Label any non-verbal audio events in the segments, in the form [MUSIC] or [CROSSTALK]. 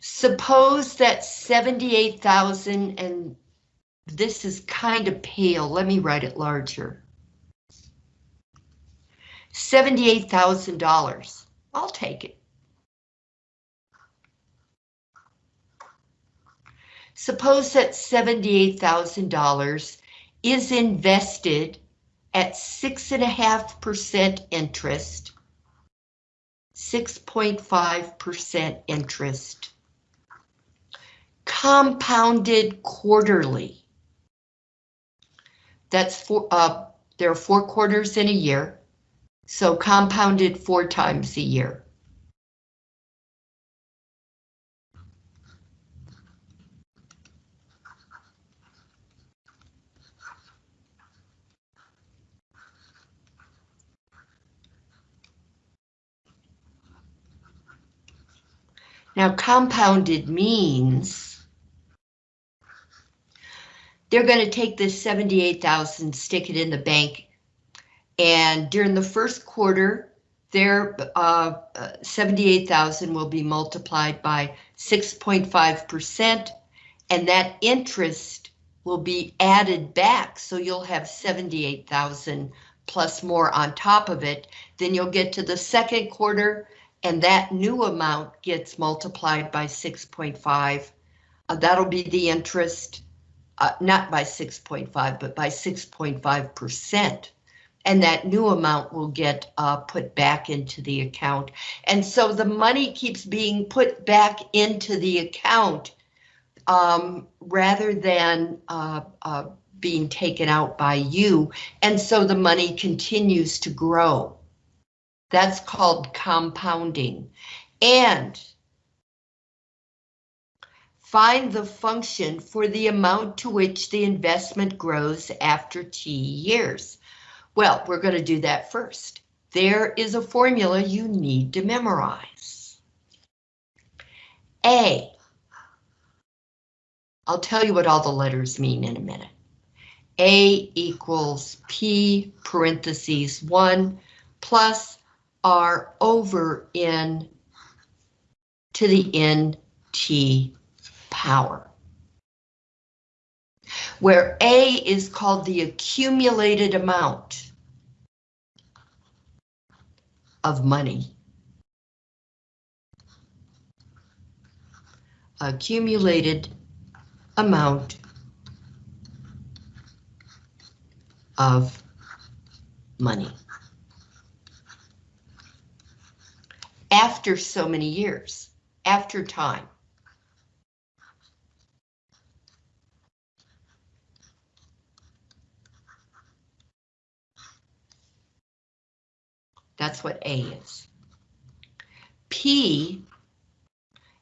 Suppose that 78,000 and this is kind of pale. Let me write it larger. $78,000. I'll take it. Suppose that $78,000 is invested at 6.5% interest, 6.5% interest, compounded quarterly. That's four, uh, there are four quarters in a year, so compounded four times a year. Now compounded means they're going to take this 78,000, stick it in the bank, and during the first quarter, their uh, 78,000 will be multiplied by 6.5%, and that interest will be added back, so you'll have 78,000 plus more on top of it. Then you'll get to the second quarter, and that new amount gets multiplied by 6.5. Uh, that'll be the interest, uh, not by 6.5, but by 6.5%. And that new amount will get uh, put back into the account. And so the money keeps being put back into the account um, rather than uh, uh, being taken out by you. And so the money continues to grow. That's called compounding. And find the function for the amount to which the investment grows after T years. Well, we're going to do that first. There is a formula you need to memorize. A. I'll tell you what all the letters mean in a minute. A equals P parentheses 1 plus are over n to the nt power. Where A is called the accumulated amount of money. Accumulated amount of money. After so many years, after time. That's what A is. P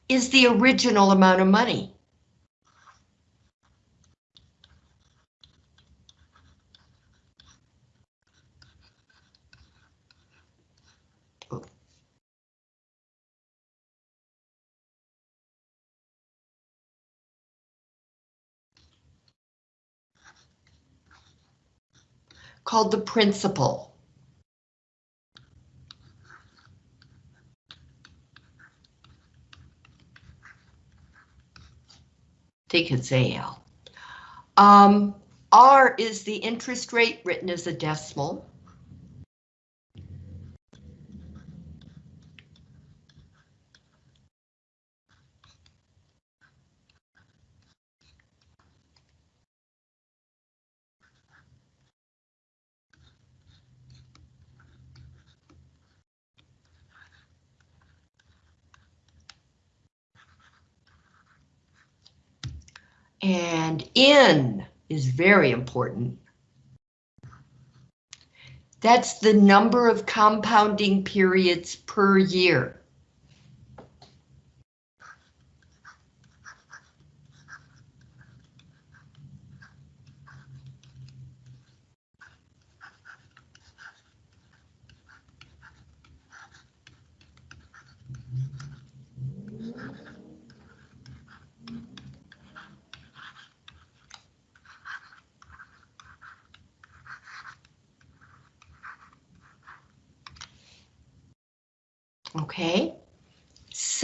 is the original amount of money. Called the principal. Think it's AL. Um, R is the interest rate written as a decimal. And N is very important. That's the number of compounding periods per year. Okay,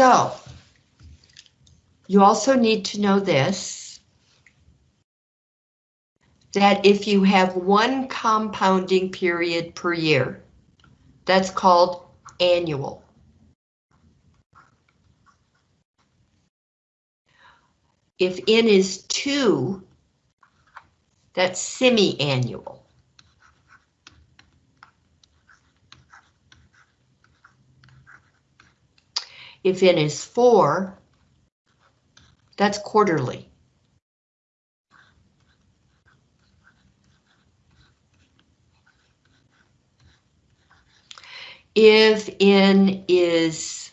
So, you also need to know this, that if you have one compounding period per year, that's called annual. If N is two, that's semi-annual. If N is four, that's quarterly. If N is,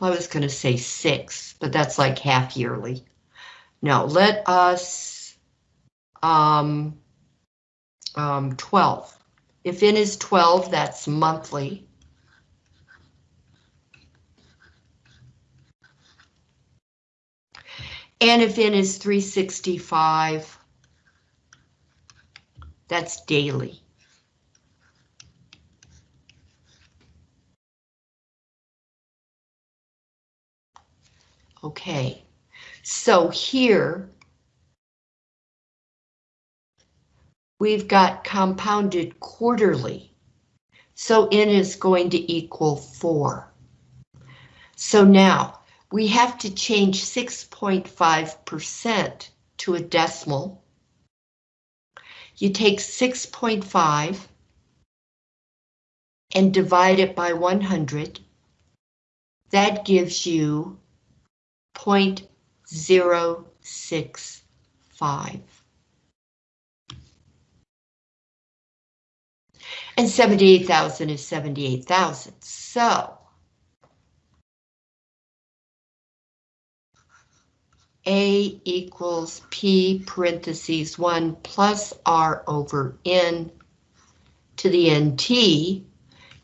I was going to say six, but that's like half yearly. No, let us, um, um, 12. If N is 12, that's monthly. And if N is 365, that's daily. Okay, so here we've got compounded quarterly. So N is going to equal 4. So now we have to change 6.5% to a decimal. You take 6.5 and divide it by 100. That gives you 0.065. And 78,000 is 78,000. So A equals P parentheses 1 plus R over N to the NT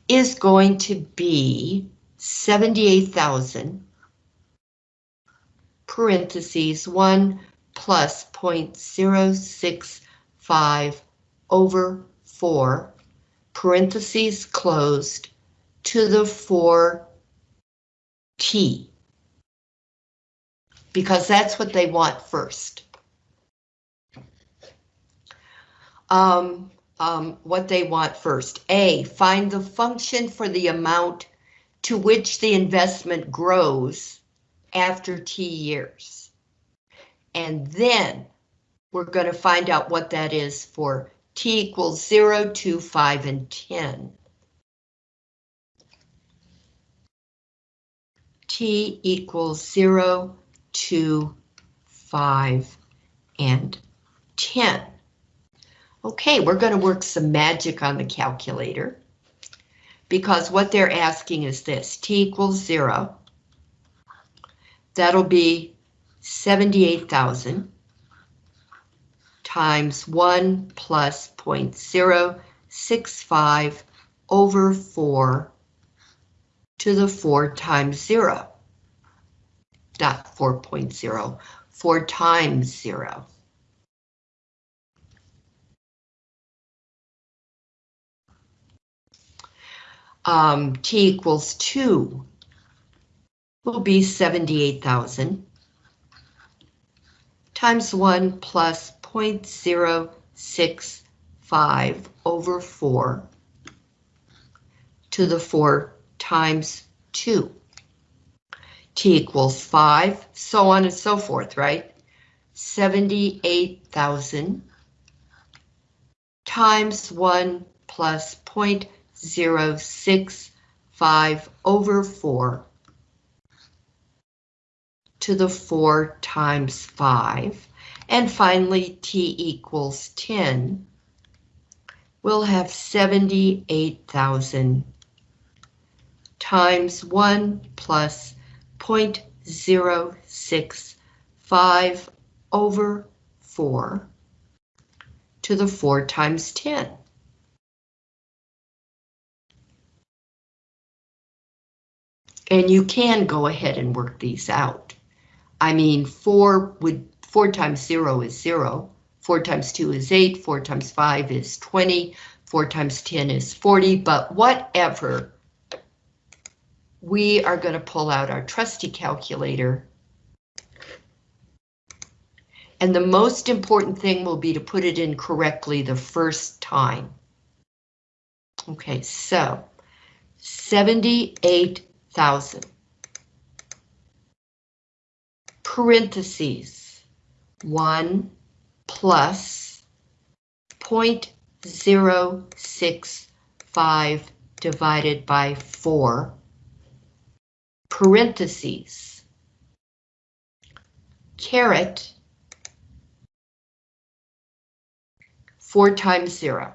is going to be 78,000 parentheses 1 plus 0.065 over 4 parentheses closed to the 4t because that's what they want first. Um, um, what they want first. A, find the function for the amount to which the investment grows after T years. And then we're going to find out what that is for T equals 0, 2, 5, and 10. T equals 0, 2, 5, and 10. Okay, we're going to work some magic on the calculator because what they're asking is this, T equals 0, that'll be 78,000 times 1 plus 0.065 over 4 to the 4 times 0. Not 4.0, 4 times 0. Um, t equals 2 will be 78,000 times 1 plus 0.065 over 4 to the 4 times 2. T equals 5, so on and so forth, right? 78,000 times 1 plus 0.065 over 4 to the 4 times 5. And finally, t equals 10. We'll have 78,000 times 1 plus 0.065 over 4 to the 4 times 10. And you can go ahead and work these out. I mean, 4 would 4 times 0 is 0, 4 times 2 is 8, 4 times 5 is 20, 4 times 10 is 40, but whatever we are going to pull out our trusty calculator. And the most important thing will be to put it in correctly the first time. Okay, so 78,000. Parentheses, 1 plus 0.065 divided by 4 parentheses, caret, 4 times 0.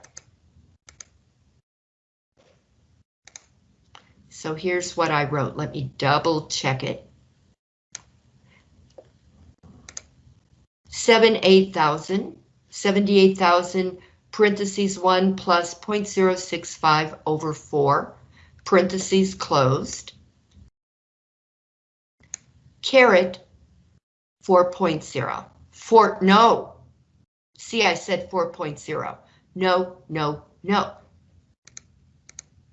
So here's what I wrote. Let me double check it. 78,000, 78,000 parentheses 1 plus 0.065 over 4, parentheses closed caret 4.0. Four, no. See, I said 4.0. No, no, no.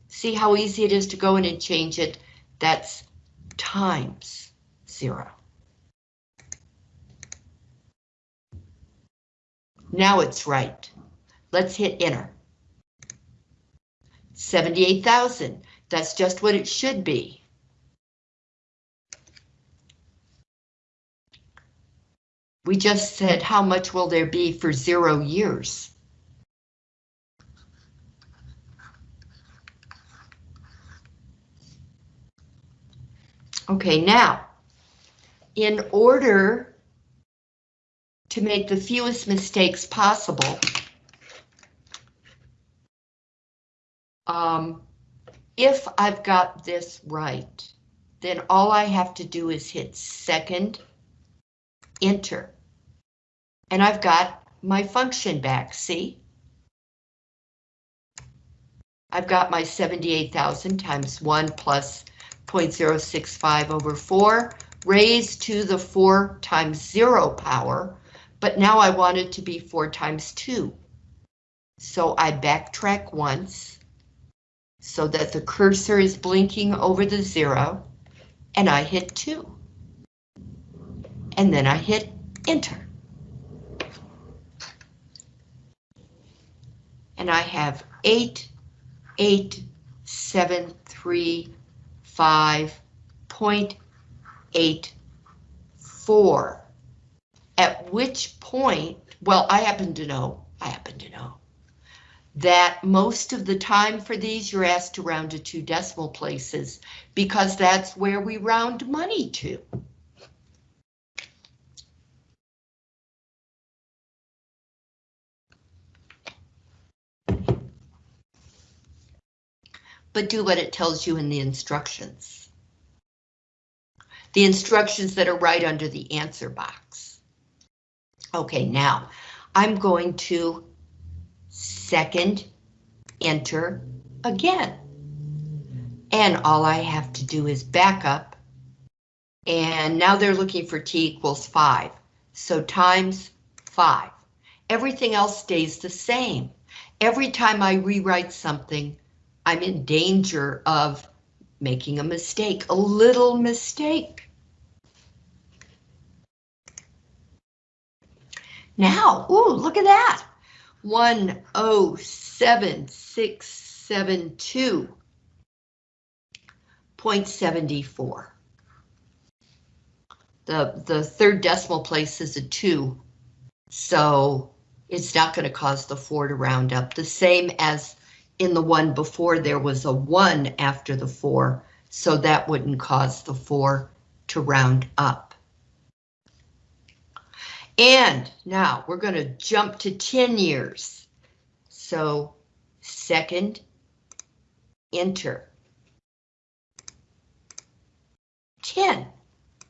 See how easy it is to go in and change it? That's times zero. Now it's right. Let's hit enter. 78,000. That's just what it should be. We just said how much will there be for zero years? Okay, now, in order to make the fewest mistakes possible, um, if I've got this right, then all I have to do is hit second enter. And I've got my function back, see? I've got my 78,000 times 1 plus 0.065 over 4 raised to the 4 times 0 power, but now I want it to be 4 times 2. So I backtrack once so that the cursor is blinking over the 0, and I hit 2 and then I hit enter. And I have eight, eight, seven, three, five, point eight, four. At which point, well, I happen to know, I happen to know, that most of the time for these you're asked to round to two decimal places because that's where we round money to. But do what it tells you in the instructions. The instructions that are right under the answer box. Okay, now I'm going to second enter again. And all I have to do is back up. And now they're looking for t equals 5. So times 5. Everything else stays the same. Every time I rewrite something, I'm in danger of making a mistake, a little mistake. Now, ooh, look at that. 107672.74. The, the third decimal place is a 2, so it's not going to cause the 4 to round up. The same as in the one before there was a one after the four, so that wouldn't cause the four to round up. And now we're going to jump to 10 years. So second, enter. 10,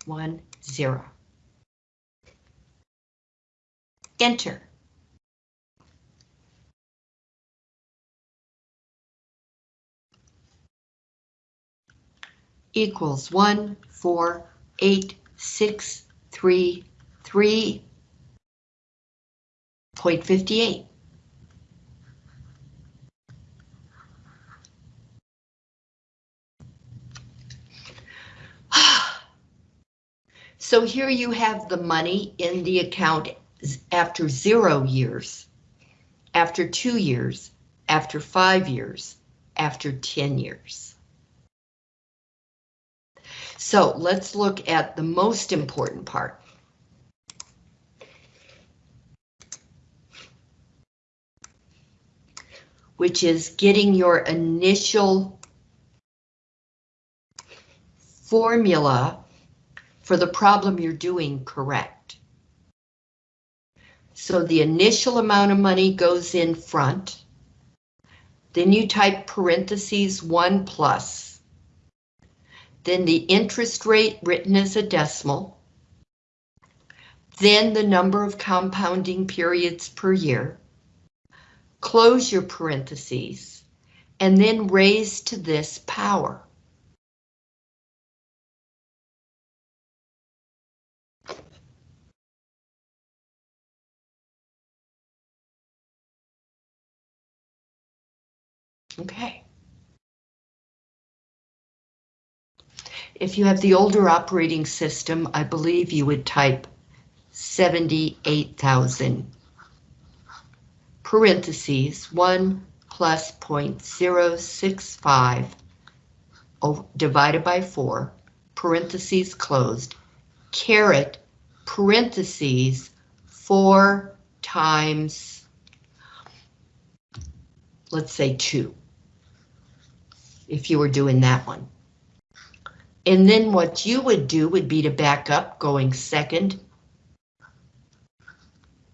1, 0. Enter. Equals one, four, eight, six, three, three point fifty-eight. [SIGHS] So here you have the money in the account after zero years, after two years, after five years, after 10 years. So let's look at the most important part. Which is getting your initial formula for the problem you're doing correct. So the initial amount of money goes in front. Then you type parentheses 1 plus. Then the interest rate written as a decimal. Then the number of compounding periods per year. Close your parentheses and then raise to this power. Okay. If you have the older operating system, I believe you would type 78,000 parentheses 1 plus 0.065 divided by 4 parentheses closed caret parentheses 4 times let's say 2 if you were doing that one. And then what you would do would be to back up going second,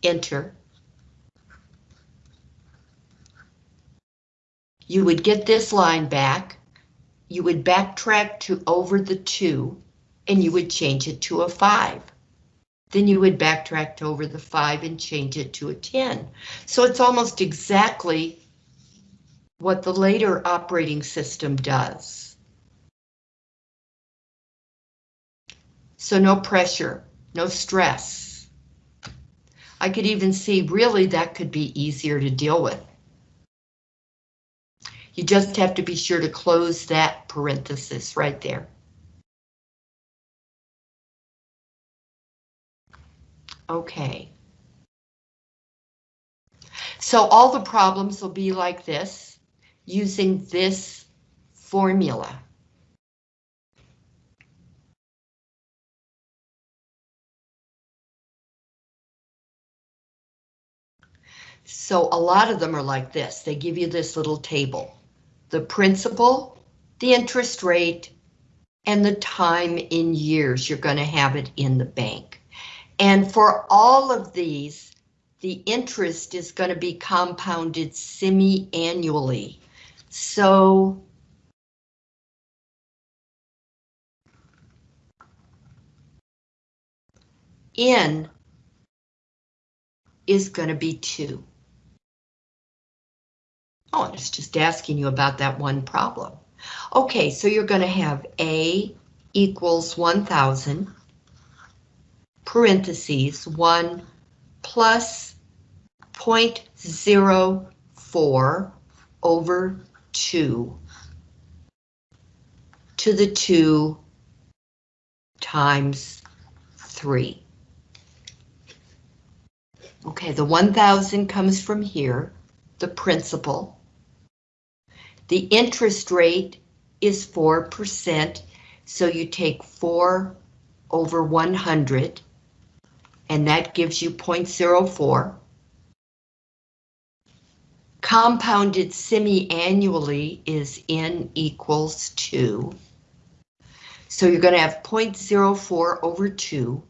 enter. You would get this line back. You would backtrack to over the two and you would change it to a five. Then you would backtrack to over the five and change it to a 10. So it's almost exactly what the later operating system does. So no pressure, no stress. I could even see really that could be easier to deal with. You just have to be sure to close that parenthesis right there. Okay. So all the problems will be like this using this formula. So a lot of them are like this. They give you this little table. The principal, the interest rate, and the time in years you're going to have it in the bank. And for all of these, the interest is going to be compounded semi-annually. So N is going to be 2. Oh, it's just asking you about that one problem. Okay, so you're going to have A equals 1,000, parentheses, 1 plus 0.04 over 2 to the 2 times 3. Okay, the 1,000 comes from here, the principal. The interest rate is 4%, so you take 4 over 100, and that gives you 0.04 compounded semi-annually is n equals 2. So you're going to have 0.04 over 2,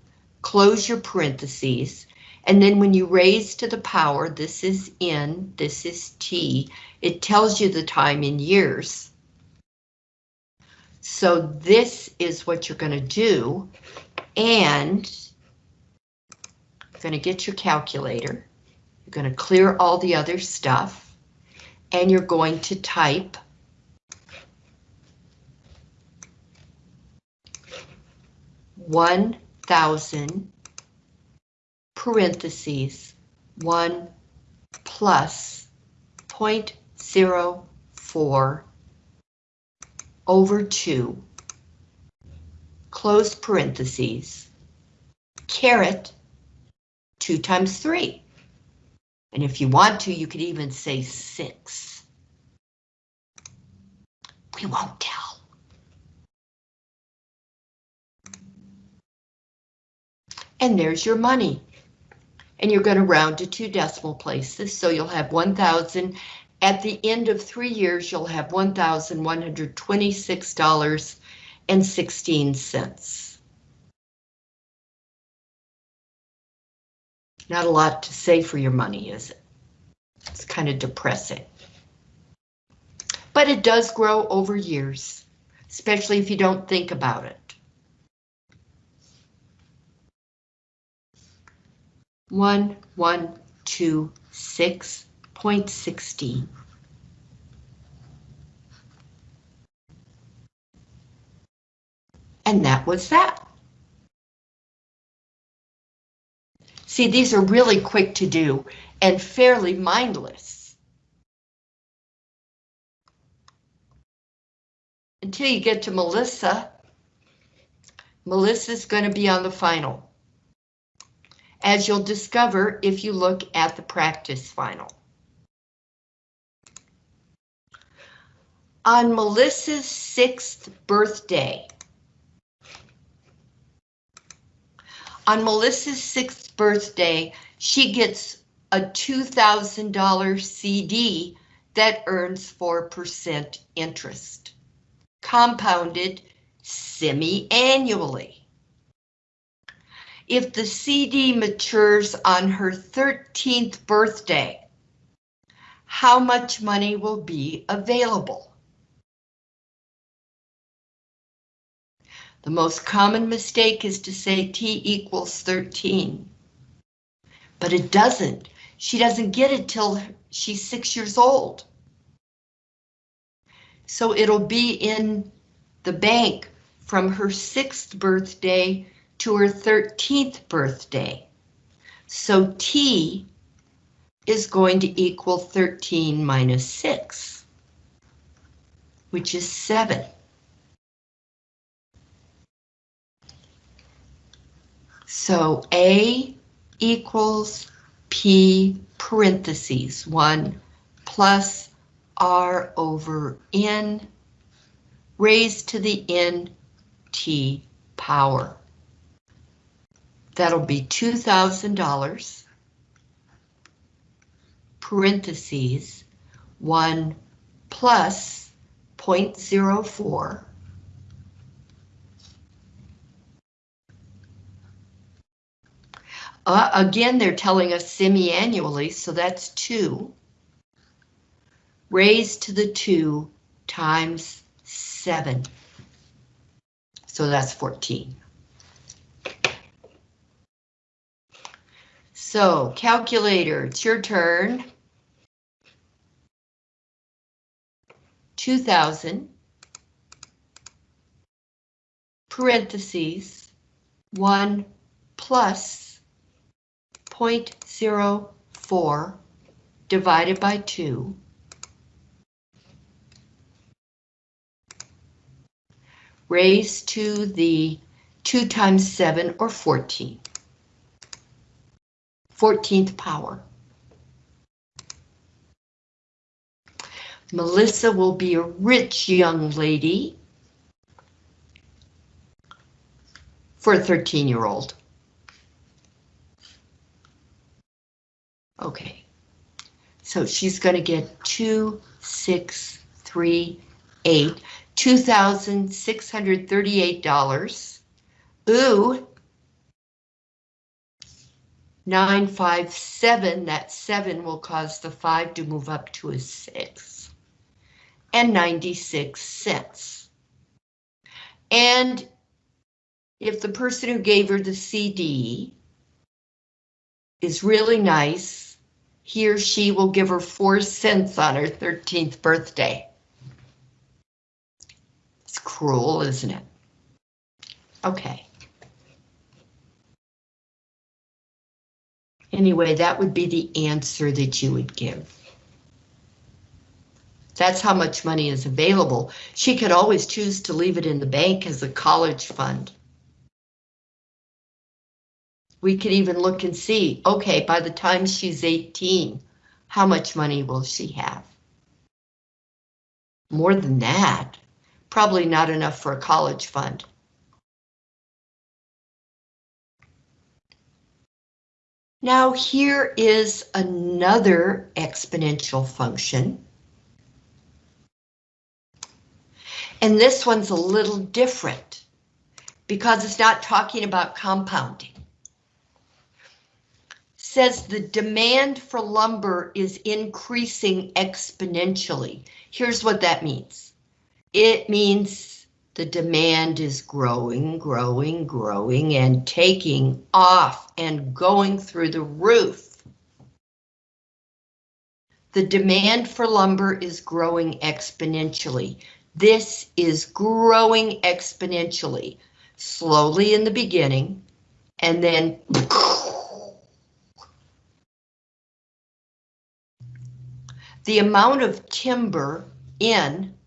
close your parentheses, and then when you raise to the power, this is n, this is t, it tells you the time in years. So this is what you're going to do, and you're going to get your calculator. You're going to clear all the other stuff and you're going to type one thousand parentheses one plus point zero four over two close parentheses caret 2 times 3. And if you want to, you could even say 6. We won't tell. And there's your money. And you're going to round to two decimal places, so you'll have 1,000. At the end of three years, you'll have $1,126.16. Not a lot to say for your money, is it? It's kind of depressing. But it does grow over years, especially if you don't think about it. One, one, two, six point sixteen. And that was that. See, these are really quick to do and fairly mindless. Until you get to Melissa. Melissa's going to be on the final. As you'll discover if you look at the practice final. On Melissa's sixth birthday, on Melissa's sixth birthday, she gets a $2,000 CD that earns 4% interest, compounded semi-annually. If the CD matures on her 13th birthday, how much money will be available? The most common mistake is to say T equals 13. But it doesn't. She doesn't get it till she's six years old. So it'll be in the bank from her sixth birthday to her 13th birthday. So T is going to equal 13 minus 6, which is 7. So A equals P parentheses 1 plus R over N raised to the N T power. That'll be $2,000 parentheses 1 plus 0.04 Uh, again, they're telling us semi-annually, so that's 2. Raised to the 2 times 7. So that's 14. So, calculator, it's your turn. 2,000 parentheses 1 plus 0.04 divided by 2 raised to the 2 times 7 or 14. 14th power. Melissa will be a rich young lady for a 13 year old. Okay, so she's going to get two, six, three, eight, two thousand six hundred thirty-eight dollars. Ooh. Nine, five, seven, that seven will cause the five to move up to a six. And 96 cents. And if the person who gave her the CD is really nice, he or she will give her four cents on her 13th birthday. It's cruel, isn't it? Okay. Anyway, that would be the answer that you would give. That's how much money is available. She could always choose to leave it in the bank as a college fund. We could even look and see, okay, by the time she's 18, how much money will she have? More than that, probably not enough for a college fund. Now here is another exponential function. And this one's a little different because it's not talking about compounding. Says the demand for lumber is increasing exponentially. Here's what that means. It means the demand is growing, growing, growing, and taking off and going through the roof. The demand for lumber is growing exponentially. This is growing exponentially, slowly in the beginning, and then the amount of timber in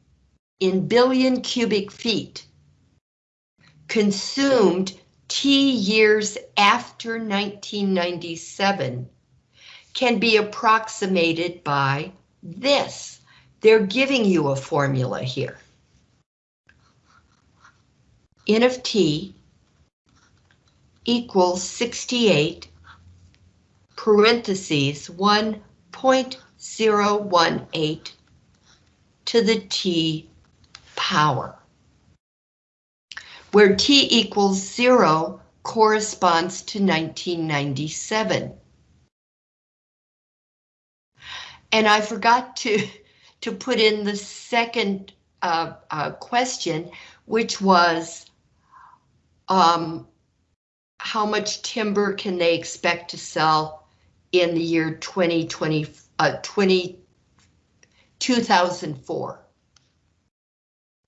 in billion cubic feet consumed T years after 1997 can be approximated by this. They're giving you a formula here. N of T equals 68 parentheses 1.018 to the T power. Where T equals zero corresponds to 1997. And I forgot to to put in the second uh, uh, question, which was um, how much timber can they expect to sell in the year 2020, uh, 20, 2004?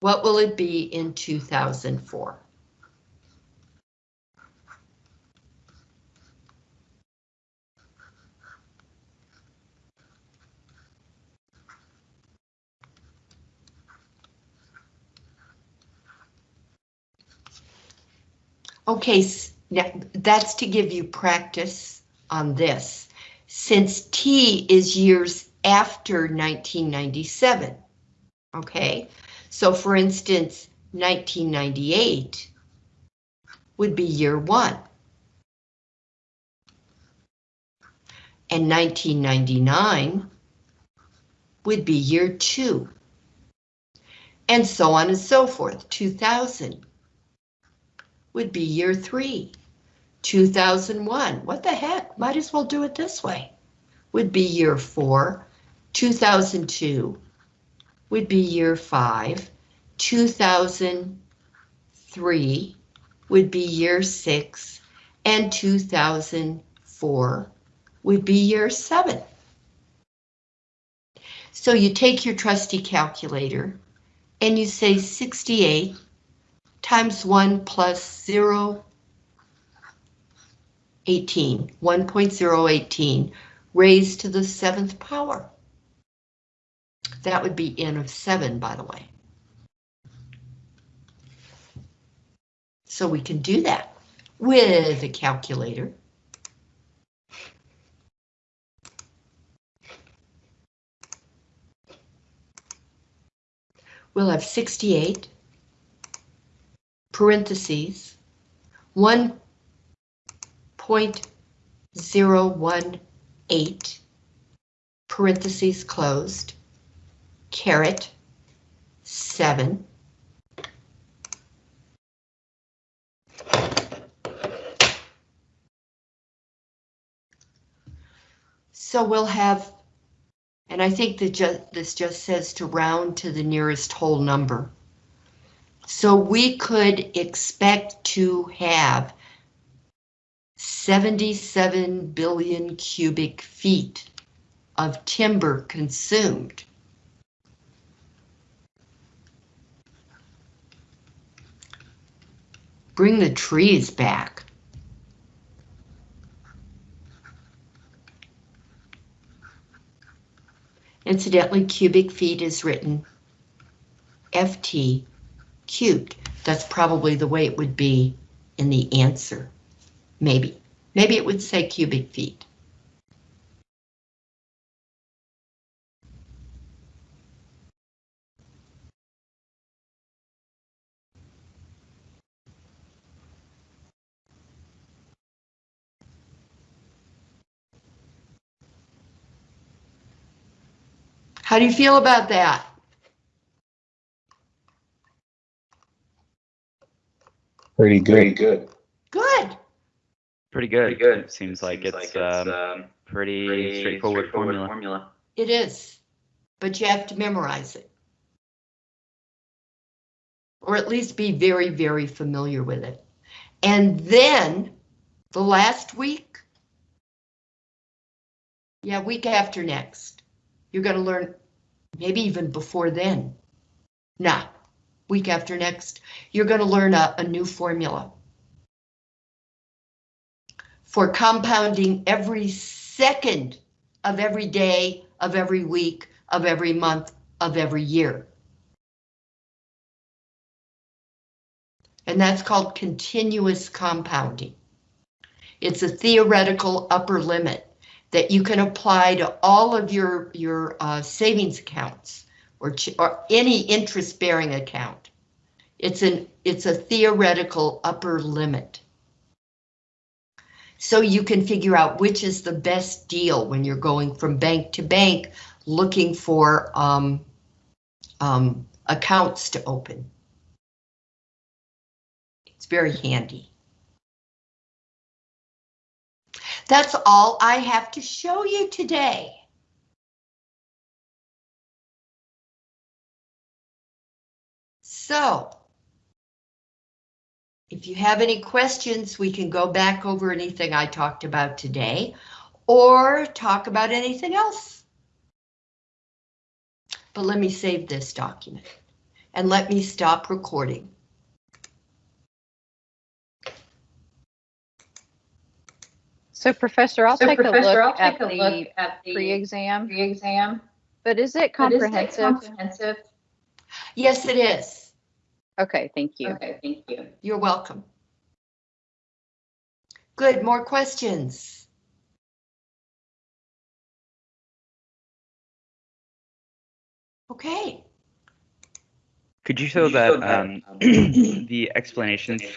What will it be in 2004? Okay, that's to give you practice on this. Since T is years after 1997, okay? So for instance, 1998 would be year one. And 1999 would be year two. And so on and so forth, 2000 would be year three. 2001, what the heck, might as well do it this way, would be year four. 2002 would be year five. 2003 would be year six. And 2004 would be year seven. So you take your trusty calculator and you say 68 times 1 plus 0, 18, 1.018 raised to the seventh power. That would be n of 7, by the way. So we can do that with a calculator. We'll have 68 parentheses, 1.018, parentheses closed, caret, 7, So we'll have, and I think that just, this just says to round to the nearest whole number. So we could expect to have 77 billion cubic feet of timber consumed. Bring the trees back. Incidentally, cubic feet is written FT cubed. That's probably the way it would be in the answer, maybe. Maybe it would say cubic feet. How do you feel about that? Pretty good. Pretty good. Good. Pretty good. Pretty good. Seems like Seems it's, like um, pretty, pretty straightforward, formula. formula. It is, but you have to memorize it. Or at least be very, very familiar with it. And then the last week, yeah, week after next, you're going to learn, maybe even before then. Nah, week after next, you're going to learn a, a new formula for compounding every second of every day, of every week, of every month, of every year. And that's called continuous compounding. It's a theoretical upper limit that you can apply to all of your, your uh, savings accounts or, or any interest-bearing account. It's an it's a theoretical upper limit. So you can figure out which is the best deal when you're going from bank to bank looking for um, um, accounts to open. It's very handy. That's all I have to show you today. So, if you have any questions, we can go back over anything I talked about today or talk about anything else. But let me save this document and let me stop recording. So Professor, I'll So take a Professor, I'll look at take a look the at the pre-exam, pre-exam. but is it But is it comprehensive? Comprehensive. Yes, it is. Okay, thank you. Okay, thank you. You're welcome. Good, more questions? Okay. Could you show Could you show that, that, um, um, [CLEARS THROAT] the explanations for the